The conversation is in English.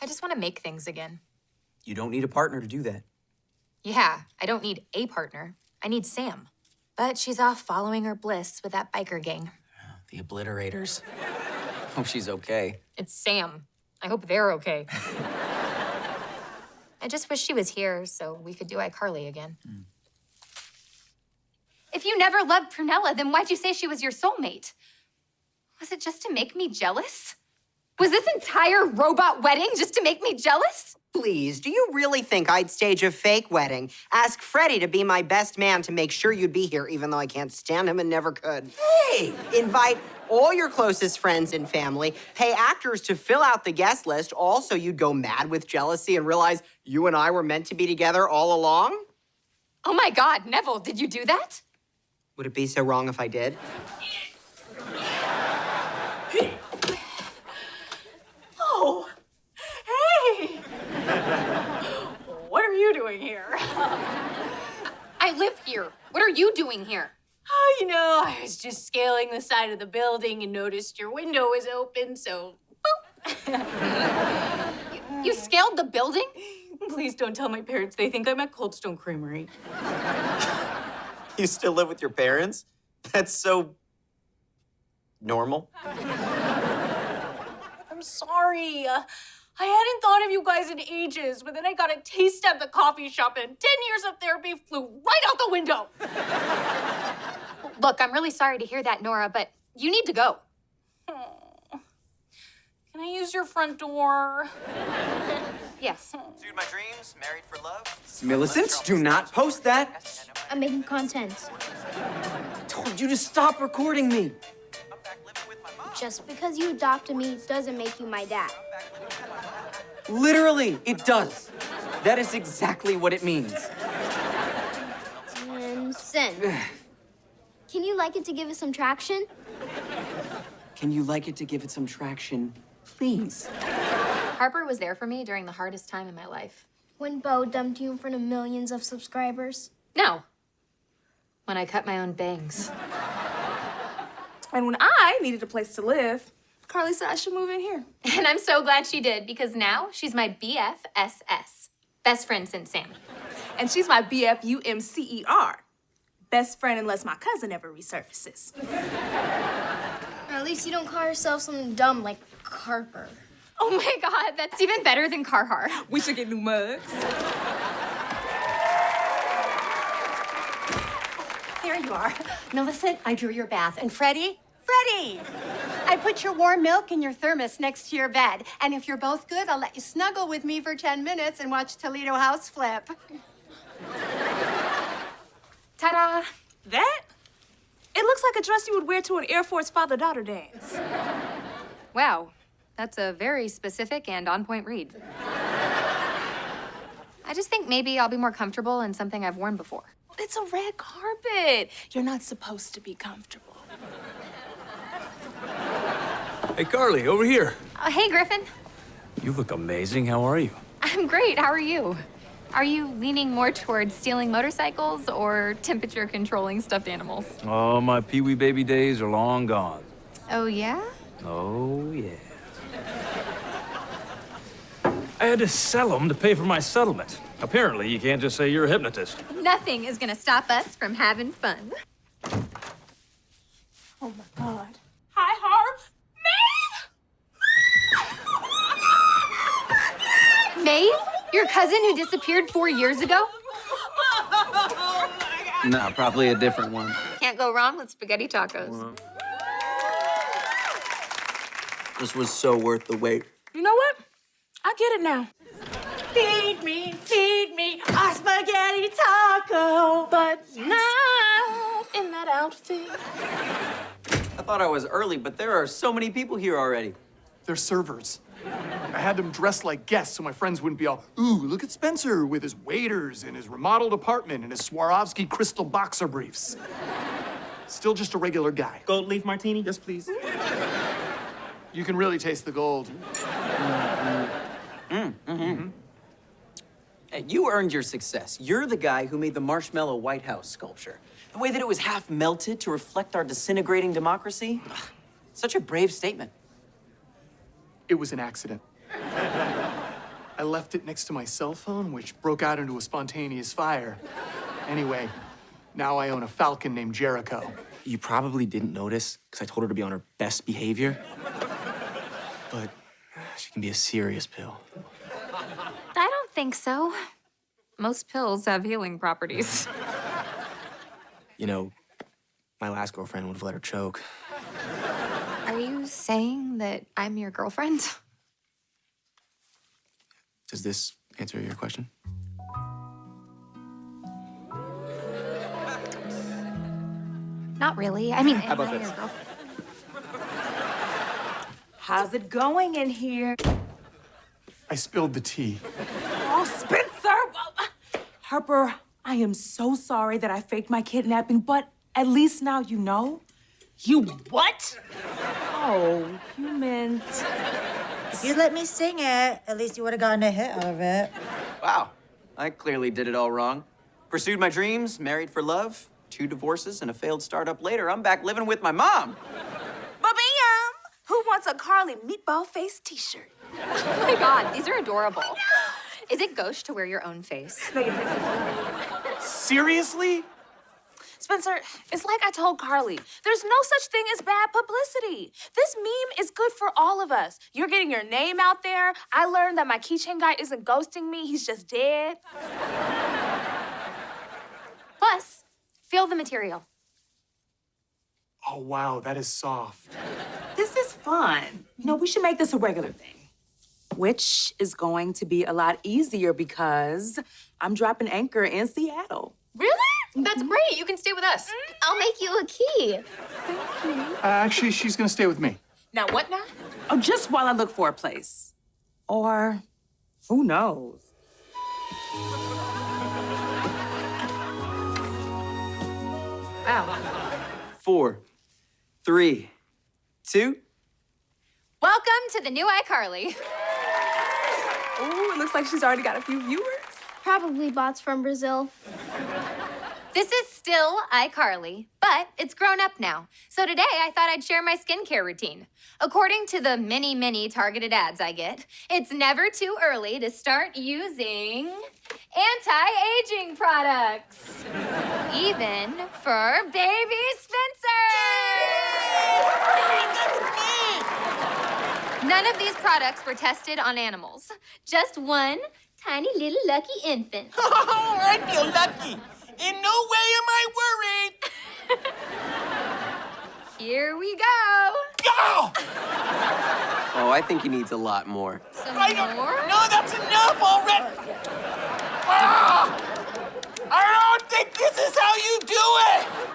I just want to make things again. You don't need a partner to do that. Yeah, I don't need a partner. I need Sam. But she's off following her bliss with that biker gang. The obliterators. Hope she's okay. It's Sam. I hope they're okay. I just wish she was here so we could do iCarly again. Hmm. If you never loved Prunella, then why'd you say she was your soulmate? Was it just to make me jealous? Was this entire robot wedding just to make me jealous? Please, do you really think I'd stage a fake wedding? Ask Freddie to be my best man to make sure you'd be here, even though I can't stand him and never could. Hey! Invite all your closest friends and family, pay actors to fill out the guest list, Also, you'd go mad with jealousy and realize you and I were meant to be together all along? Oh my God, Nevel, did you do that? Would it be so wrong if I did? Oh, hey! what are you doing here? I live here. What are you doing here? Oh, you know, I was just scaling the side of the building and noticed your window was open, so You scaled the building? please don't tell my parents. They think I'm at Cold Stone Creamery. You still live with your parents? That's so normal. I'm sorry. Uh, I hadn't thought of you guys in ages, but then I got a taste at the coffee shop, and 10 years of therapy flew right out the window. Look, I'm really sorry to hear that, Nora, but you need to go. Can I use your front door? Yes. Pursued my dreams, married for love. Millicent, do not post that. I'm making content. I told you to stop recording me. Just because you adopted me doesn't make you my dad. Literally, it does. That is exactly what it means. And send. Can you like it to give it some traction? Can you like it to give it some traction, please? Harper was there for me during the hardest time in my life. When Beau dumped you in front of millions of subscribers? No. When I cut my own bangs. And when I needed a place to live, Carly said I should move in here. And I'm so glad she did because now she's my BFSS. Best friend since Sam. And she's my BFUMCER. Best friend unless my cousin ever resurfaces. At least you don't call yourself something dumb like Carper. Oh my god, that's even better than Carhartt. We should get new mugs. There you are. Millicent, I drew your bath. And Freddie? Freddie! I put your warm milk in your thermos next to your bed. And if you're both good, I'll let you snuggle with me for 10 minutes and watch Toledo House flip. Ta-da! That? It looks like a dress you would wear to an Air Force father-daughter dance. Wow, that's a very specific and on-point read. I just think maybe I'll be more comfortable in something I've worn before. It's a red carpet. You're not supposed to be comfortable. Hey, Carly, over here. Uh, hey, Griffin. You look amazing. How are you? I'm great. How are you? Are you leaning more towards stealing motorcycles or temperature controlling stuffed animals? Oh, my Pee-wee baby days are long gone. Oh, yeah? Oh, yeah. I had to sell them to pay for my settlement. Apparently, you can't just say you're a hypnotist. Nothing is gonna stop us from having fun. Oh my God. Hi, Harps. Maeve! Maeve? Your cousin who disappeared four years ago? No, probably a different one. Can't go wrong with spaghetti tacos. This was so worth the wait. You know what? I get it now. Feed me, feed me a spaghetti taco, but not in that outfit. I thought I was early, but there are so many people here already. They're servers. I had them dressed like guests so my friends wouldn't be all, ooh, look at Spencer with his waiters and his remodeled apartment and his Swarovski crystal boxer briefs. Still just a regular guy. Gold leaf martini? Yes, please. You can really taste the gold. Mm, mm-hmm. Mm-hmm. Hey, you earned your success. You're the guy who made the Marshmallow White House sculpture. The way that it was half melted to reflect our disintegrating democracy. Ugh, Such a brave statement. It was an accident. I left it next to my cell phone, which broke out into a spontaneous fire. Anyway, now I own a falcon named Jericho. You probably didn't notice because I told her to be on her best behavior. But she can be a serious pill. I don't think so. Most pills have healing properties. You know, my last girlfriend would have let her choke. Are you saying that I'm your girlfriend? Does this answer your question? Not really. I mean, How about I this? Your girlfriend? How's it going in here? I spilled the tea. Oh, Spencer! Harper, I am so sorry that I faked my kidnapping, but at least now you know. You what? Oh, you meant. If you'd let me sing it, at least you would have gotten a hit out of it. Wow, I clearly did it all wrong. Pursued my dreams, married for love, two divorces, and a failed startup later. I'm back living with my mom. Ba-bam! Who wants a Carly meatball face t-shirt? Oh my god, these are adorable. Is it gauche to wear your own face? Seriously? Spencer, it's like I told Carly. There's no such thing as bad publicity. This meme is good for all of us. You're getting your name out there. I learned that my keychain guy isn't ghosting me, he's just dead. Plus, feel the material. Oh, wow, that is soft. This fun. You know, we should make this a regular thing. Which is going to be a lot easier because I'm dropping anchor in Seattle. Really? That's great. You can stay with us. I'll make you a key. Thank Uh, actually, she's gonna stay with me. Now, what now? Oh, just while I look for a place. Or who knows? Wow. Four, three, two. Welcome to the new iCarly. Ooh, it looks like she's already got a few viewers. Probably bots from Brazil. This is still iCarly, but it's grown up now. So today I thought I'd share my skincare routine. According to the many, many targeted ads I get, it's never too early to start using anti-aging products. Even for baby None of these products were tested on animals. Just one tiny little lucky infant. Oh, I feel lucky. In no way am I worried. Here we go. Go! Oh, I think he needs a lot more. Some I more? No, that's enough already. Ah, I don't think this is how you do it.